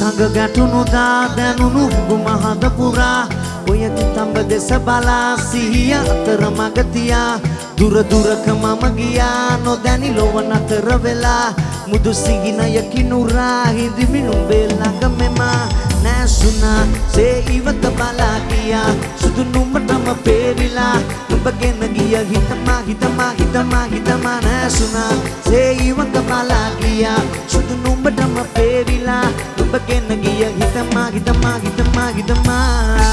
මඟ ගැටුණුදා දැනුණු ගුමහද පුරා. ඔය තඹ දෙස බලා සිහිය අතර මගතියා දුර දුරක මම ගියා නොදැනි ලොව නතර වෙලා. මුදු සිහිනයකි නුරා හිදිමිනුම් බෙල්ලඟ මෙමා. නැසුනා සේ ඉවත බලා ගියා. සුදු නුඹටම පේරිලා නුඹගෙන ගිය හිතමා හිතමා හිතමා හිතමා නැසුනා සේ ඉවත බලා ගියා. සුදු නුඹටම පේරිලා නුඹගෙන ගිය හිතමා හිතමා හිතමා හිතමා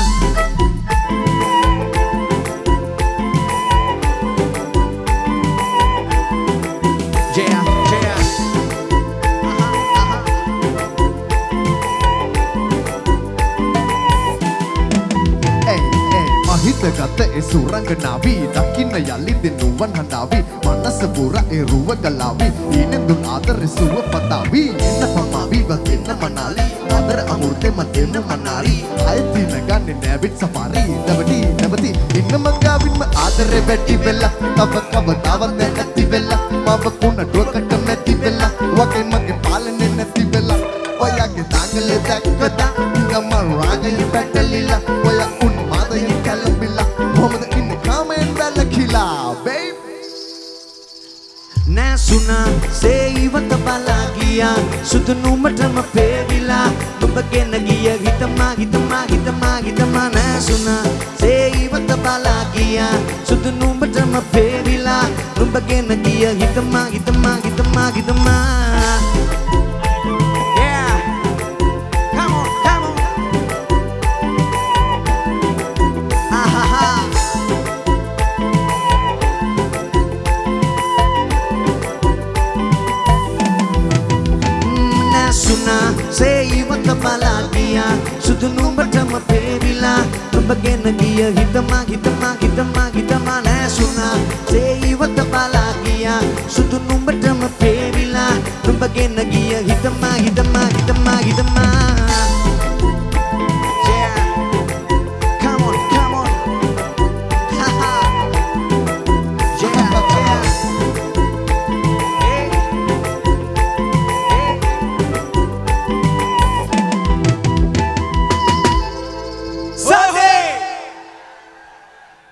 Yeah, yeah. ඇයි ඇයි මහිත ගත ඒ සුරංගනාවී දකින්න යලි දෙනුවන් හඬාවී මනස පුර ඒ රුව ගලාවී. ඊනෙන්දුන් ආදර සුව පතාවී. එන්න පමාවී වගෙන්න මනාලි. ආදර අමුර්තේ මතෙන්න මනාරි අයතින ගන්නේ නැවිත් සෆාරි. නැවටි නැවති. ඉන්න මංගාවින්ම ආදරේ වැඩි වෙලා තව කවදාවත් නැති වෙලා මව කුණ ඩොකට නැති වෙලා වගේ මගේ පාලනේ නැති වෙලා ඔයාගේ දාංගලේ දැක්කදා ගම රාගයේ පැටලිලා නැසුනා සේයිවත බලා ගියා. සුදු නුඹටම පේරිලා ඔබගෙන ගිය හිතමා හිතමා හිතමා හිතමා නැසුනා සේයිවත බලා ගියා. සුදු නුඹටම පේරිලා නුඹගෙන ගිය හිතමා හිතමා හිතමා හිතමා. නැසුනා සේයිවත බලා ගියා සුදු නුඹටම පේරිලා නුඹගෙන ගිය හිතමා හිතමා හිතමා හිතමා නැසුනා සේයිවත බලා ගියා සුදු නුඹටම පේරිලා නුඹගෙන ගිය